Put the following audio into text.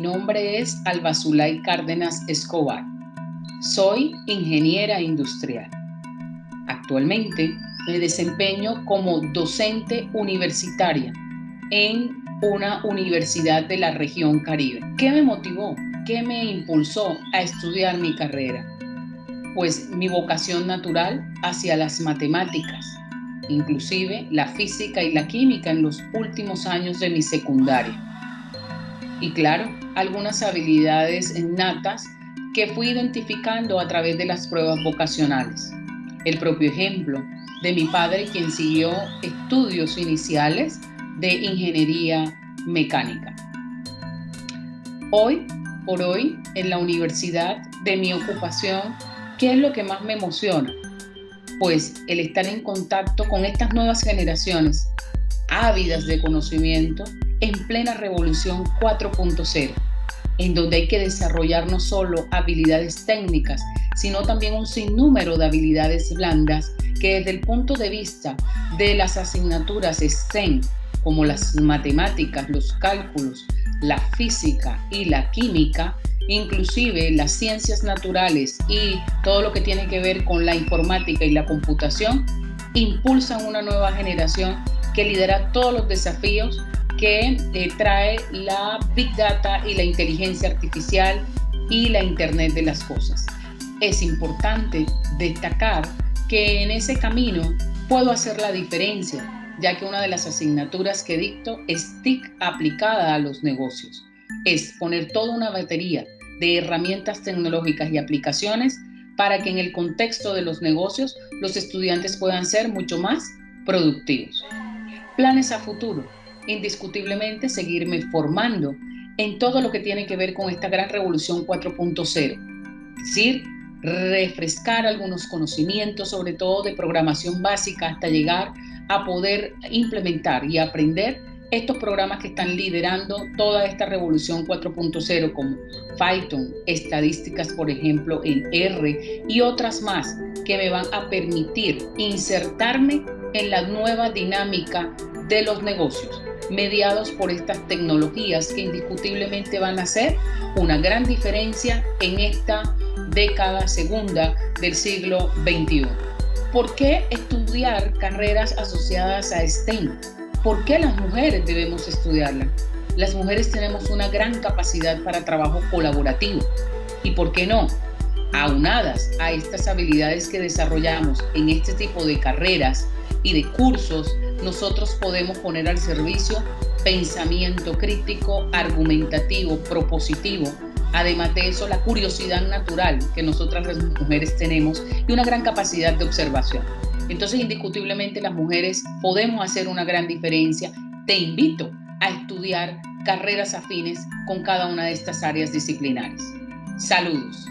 nombre es Alba Zulay Cárdenas Escobar. Soy ingeniera industrial. Actualmente me desempeño como docente universitaria en una universidad de la región Caribe. ¿Qué me motivó? ¿Qué me impulsó a estudiar mi carrera? Pues mi vocación natural hacia las matemáticas, inclusive la física y la química en los últimos años de mi secundaria. Y claro, algunas habilidades innatas que fui identificando a través de las pruebas vocacionales. El propio ejemplo de mi padre, quien siguió estudios iniciales de ingeniería mecánica. Hoy por hoy, en la universidad, de mi ocupación, ¿qué es lo que más me emociona? Pues el estar en contacto con estas nuevas generaciones, ávidas de conocimiento, en plena revolución 4.0, en donde hay que desarrollar no solo habilidades técnicas, sino también un sinnúmero de habilidades blandas que desde el punto de vista de las asignaturas STEM, como las matemáticas, los cálculos, la física y la química, inclusive las ciencias naturales y todo lo que tiene que ver con la informática y la computación, impulsan una nueva generación que lidera todos los desafíos que eh, trae la Big Data y la inteligencia artificial y la Internet de las cosas. Es importante destacar que en ese camino puedo hacer la diferencia ya que una de las asignaturas que dicto es TIC aplicada a los negocios. Es poner toda una batería de herramientas tecnológicas y aplicaciones para que en el contexto de los negocios los estudiantes puedan ser mucho más productivos. Planes a futuro. Indiscutiblemente seguirme formando en todo lo que tiene que ver con esta gran revolución 4.0. Es decir, refrescar algunos conocimientos, sobre todo de programación básica, hasta llegar a poder implementar y aprender estos programas que están liderando toda esta revolución 4.0 como Python, estadísticas por ejemplo en R y otras más que me van a permitir insertarme en la nueva dinámica de los negocios mediados por estas tecnologías que indiscutiblemente van a hacer una gran diferencia en esta década segunda del siglo XXI. ¿Por qué estudiar carreras asociadas a STEM? ¿Por qué las mujeres debemos estudiarla? Las mujeres tenemos una gran capacidad para trabajo colaborativo. ¿Y por qué no? Aunadas a estas habilidades que desarrollamos en este tipo de carreras y de cursos, nosotros podemos poner al servicio pensamiento crítico, argumentativo, propositivo, Además de eso, la curiosidad natural que nosotras las mujeres tenemos y una gran capacidad de observación. Entonces, indiscutiblemente las mujeres podemos hacer una gran diferencia. Te invito a estudiar carreras afines con cada una de estas áreas disciplinares. Saludos.